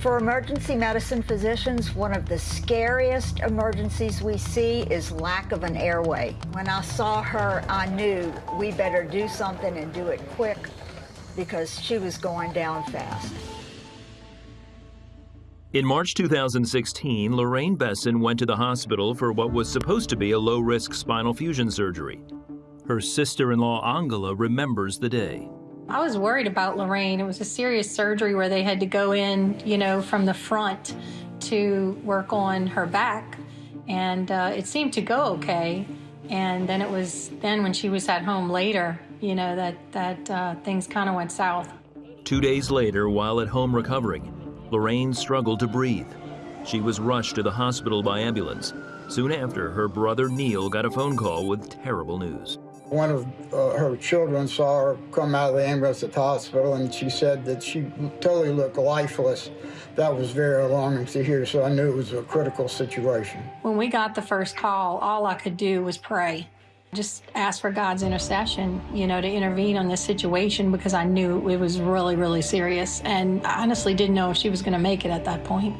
For emergency medicine physicians, one of the scariest emergencies we see is lack of an airway. When I saw her, I knew we better do something and do it quick because she was going down fast. In March 2016, Lorraine Besson went to the hospital for what was supposed to be a low-risk spinal fusion surgery. Her sister-in-law Angela remembers the day. I was worried about Lorraine. It was a serious surgery where they had to go in, you know, from the front to work on her back. And uh, it seemed to go okay. And then it was then when she was at home later, you know, that, that uh, things kind of went south. Two days later, while at home recovering, Lorraine struggled to breathe. She was rushed to the hospital by ambulance. Soon after, her brother Neil got a phone call with terrible news. One of uh, her children saw her come out of the ambulance at the hospital, and she said that she totally looked lifeless. That was very alarming to hear, so I knew it was a critical situation. When we got the first call, all I could do was pray. Just ask for God's intercession, you know, to intervene on this situation because I knew it was really, really serious. And I honestly didn't know if she was going to make it at that point.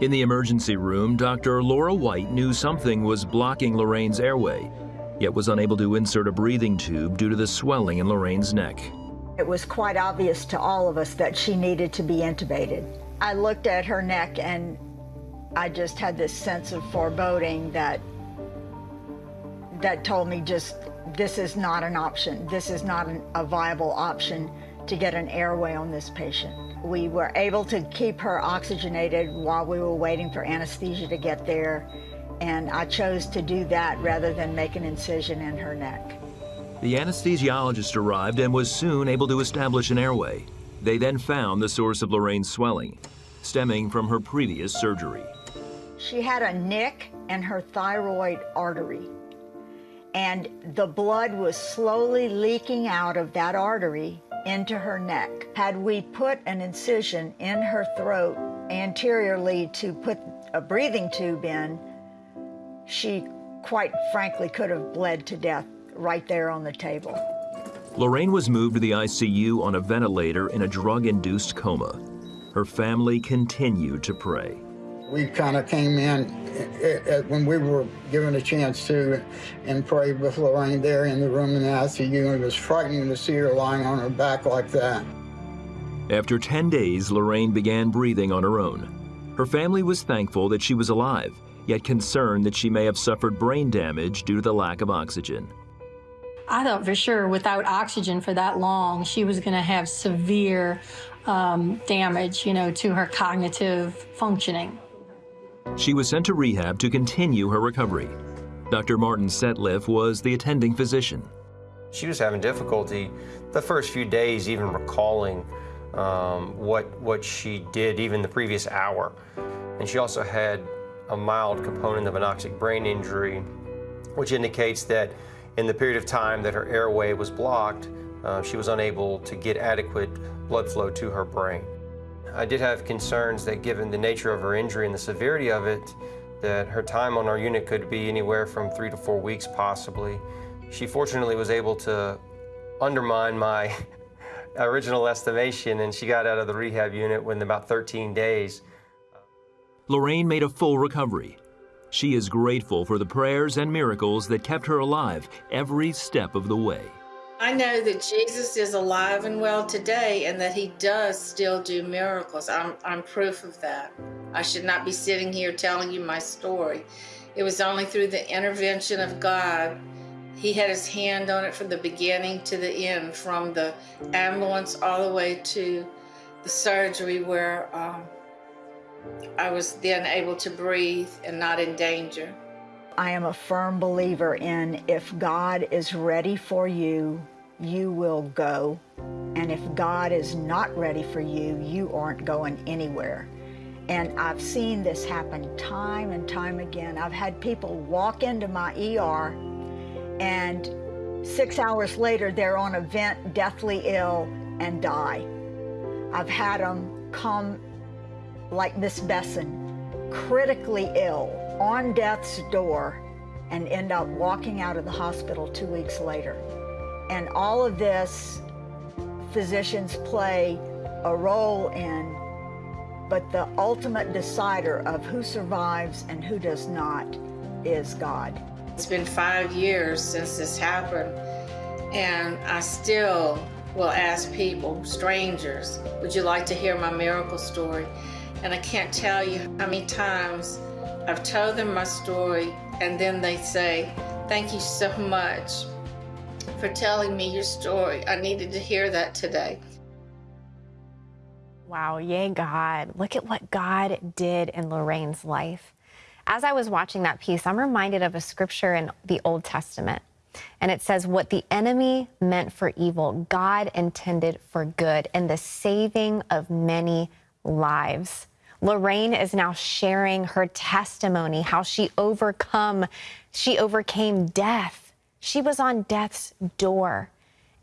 In the emergency room, Dr. Laura White knew something was blocking Lorraine's airway yet was unable to insert a breathing tube due to the swelling in Lorraine's neck. It was quite obvious to all of us that she needed to be intubated. I looked at her neck and I just had this sense of foreboding that that told me just this is not an option. This is not an, a viable option to get an airway on this patient. We were able to keep her oxygenated while we were waiting for anesthesia to get there and I chose to do that rather than make an incision in her neck. The anesthesiologist arrived and was soon able to establish an airway. They then found the source of Lorraine's swelling, stemming from her previous surgery. She had a nick in her thyroid artery, and the blood was slowly leaking out of that artery into her neck. Had we put an incision in her throat anteriorly to put a breathing tube in, she quite frankly could have bled to death right there on the table. Lorraine was moved to the ICU on a ventilator in a drug-induced coma. Her family continued to pray. We kind of came in eh, eh, when we were given a chance to and prayed with Lorraine there in the room in the ICU. And it was frightening to see her lying on her back like that. After 10 days, Lorraine began breathing on her own. Her family was thankful that she was alive yet concerned that she may have suffered brain damage due to the lack of oxygen. I thought for sure without oxygen for that long, she was going to have severe um, damage, you know, to her cognitive functioning. She was sent to rehab to continue her recovery. Dr. Martin Setliff was the attending physician. She was having difficulty the first few days even recalling um, what, what she did even the previous hour. And she also had a mild component of anoxic brain injury, which indicates that in the period of time that her airway was blocked, uh, she was unable to get adequate blood flow to her brain. I did have concerns that given the nature of her injury and the severity of it, that her time on our unit could be anywhere from three to four weeks possibly. She fortunately was able to undermine my original estimation and she got out of the rehab unit within about 13 days. Lorraine made a full recovery. She is grateful for the prayers and miracles that kept her alive every step of the way. I know that Jesus is alive and well today and that he does still do miracles. I'm, I'm proof of that. I should not be sitting here telling you my story. It was only through the intervention of God. He had his hand on it from the beginning to the end, from the ambulance all the way to the surgery where um, I was then able to breathe and not in danger. I am a firm believer in if God is ready for you, you will go. And if God is not ready for you, you aren't going anywhere. And I've seen this happen time and time again. I've had people walk into my ER and six hours later, they're on a vent, deathly ill, and die. I've had them come like Miss Besson, critically ill, on death's door, and end up walking out of the hospital two weeks later. And all of this, physicians play a role in but the ultimate decider of who survives and who does not is God. It's been five years since this happened, and I still will ask people, strangers, would you like to hear my miracle story? And I can't tell you how many times I've told them my story, and then they say, Thank you so much for telling me your story. I needed to hear that today. Wow, yay, God. Look at what God did in Lorraine's life. As I was watching that piece, I'm reminded of a scripture in the Old Testament. And it says, What the enemy meant for evil, God intended for good, and the saving of many lives. Lorraine is now sharing her testimony, how she overcome, she overcame death. She was on death's door.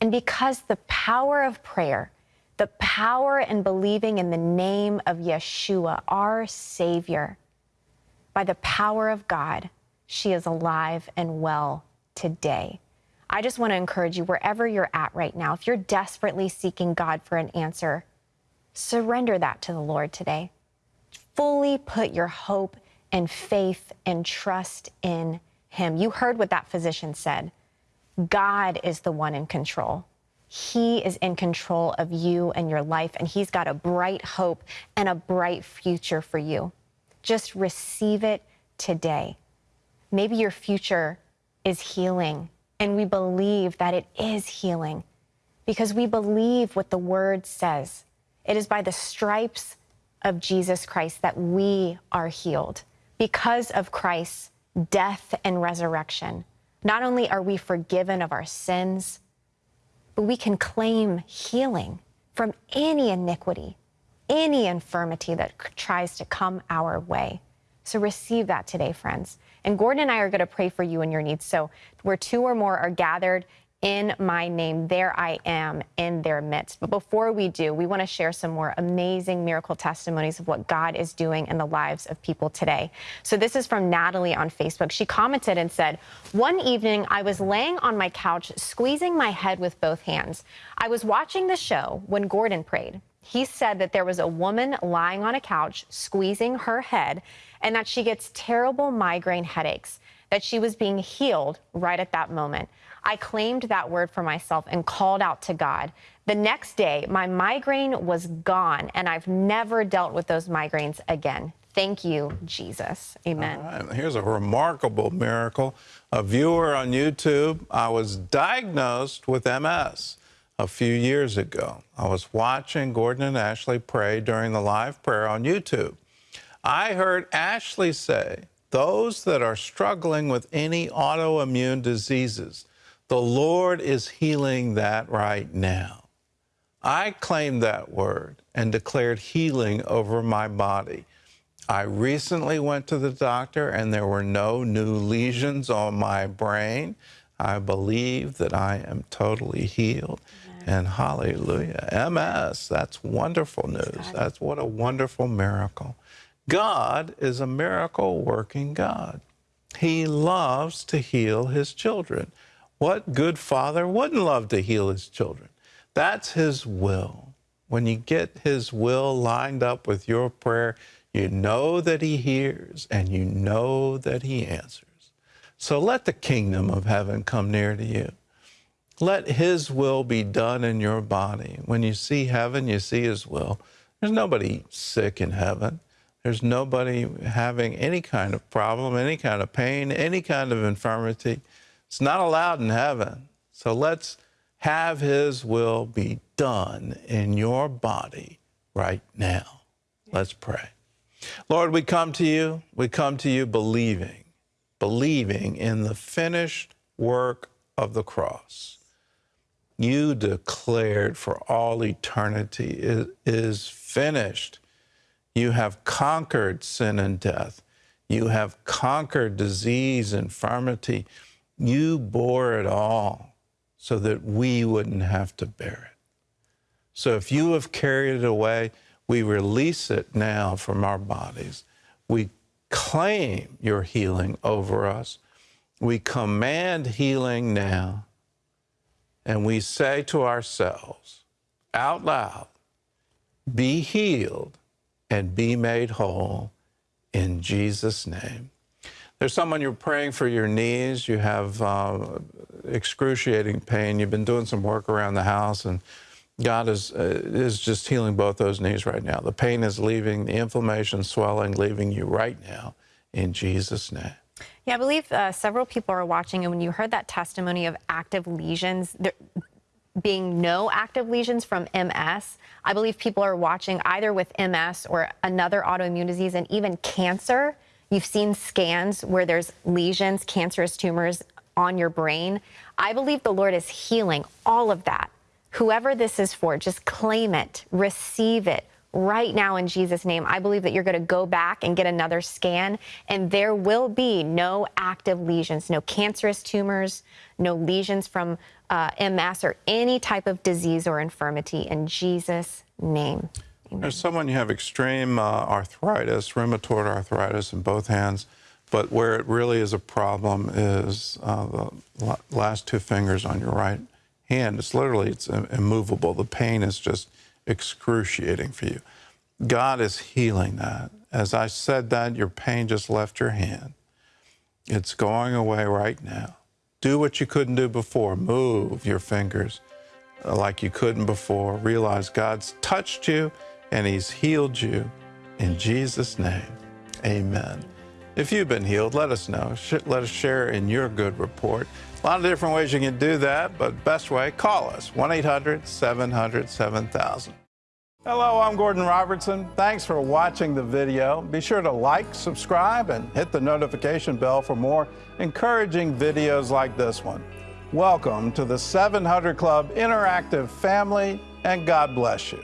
And because the power of prayer, the power in believing in the name of Yeshua, our Savior, by the power of God, she is alive and well today. I just want to encourage you, wherever you're at right now, if you're desperately seeking God for an answer, surrender that to the Lord today. Fully put your hope and faith and trust in Him. You heard what that physician said. God is the one in control. He is in control of you and your life, and He's got a bright hope and a bright future for you. Just receive it today. Maybe your future is healing, and we believe that it is healing because we believe what the Word says. It is by the stripes of Jesus Christ that we are healed. Because of Christ's death and resurrection, not only are we forgiven of our sins, but we can claim healing from any iniquity, any infirmity that tries to come our way. So receive that today, friends. And Gordon and I are going to pray for you and your needs. So where two or more are gathered in my name, there I am in their midst. But before we do, we want to share some more amazing miracle testimonies of what God is doing in the lives of people today. So this is from Natalie on Facebook. She commented and said, One evening, I was laying on my couch, squeezing my head with both hands. I was watching the show when Gordon prayed. He said that there was a woman lying on a couch, squeezing her head, and that she gets terrible migraine headaches, that she was being healed right at that moment. I claimed that word for myself and called out to God. The next day, my migraine was gone, and I've never dealt with those migraines again. Thank you, Jesus. Amen. Right. Here's a remarkable miracle. A viewer on YouTube, I was diagnosed with MS a few years ago. I was watching Gordon and Ashley pray during the live prayer on YouTube. I heard Ashley say, those that are struggling with any autoimmune diseases, the Lord is healing that right now. I claimed that word and declared healing over my body. I recently went to the doctor and there were no new lesions on my brain. I believe that I am totally healed. And hallelujah. MS, that's wonderful news. That's what a wonderful miracle. God is a miracle working God. He loves to heal his children. What good father wouldn't love to heal his children? That's his will. When you get his will lined up with your prayer, you know that he hears and you know that he answers. So let the kingdom of heaven come near to you. Let his will be done in your body. When you see heaven, you see his will. There's nobody sick in heaven. There's nobody having any kind of problem, any kind of pain, any kind of infirmity. It's not allowed in heaven. So let's have His will be done in your body right now. Let's pray. Lord, we come to you. We come to you believing, believing in the finished work of the cross. You declared for all eternity it is finished. You have conquered sin and death. You have conquered disease, infirmity. You bore it all so that we wouldn't have to bear it. So if you have carried it away, we release it now from our bodies. We claim your healing over us. We command healing now. And we say to ourselves out loud, be healed and be made whole in Jesus' name. There's someone you're praying for your knees. You have uh, excruciating pain. You've been doing some work around the house, and God is, uh, is just healing both those knees right now. The pain is leaving, the inflammation, swelling, leaving you right now in Jesus' name. Yeah, I believe uh, several people are watching, and when you heard that testimony of active lesions, there being no active lesions from MS, I believe people are watching either with MS or another autoimmune disease and even cancer. You've seen scans where there's lesions, cancerous tumors on your brain. I believe the Lord is healing all of that. Whoever this is for, just claim it, receive it, right now in Jesus' name. I believe that you're going to go back and get another scan, and there will be no active lesions, no cancerous tumors, no lesions from uh, MS or any type of disease or infirmity in Jesus' name. Amen. There's someone you have extreme uh, arthritis, rheumatoid arthritis in both hands, but where it really is a problem is uh, the last two fingers on your right hand. It's literally it's immovable. The pain is just excruciating for you. God is healing that. As I said that, your pain just left your hand. It's going away right now. Do what you couldn't do before. Move your fingers uh, like you couldn't before. Realize God's touched you and He's healed you. In Jesus' name, amen. If you've been healed, let us know. Let us share in your good report. A lot of different ways you can do that, but best way, call us 1 800 700 7000. Hello, I'm Gordon Robertson. Thanks for watching the video. Be sure to like, subscribe, and hit the notification bell for more encouraging videos like this one. Welcome to the 700 Club Interactive family, and God bless you.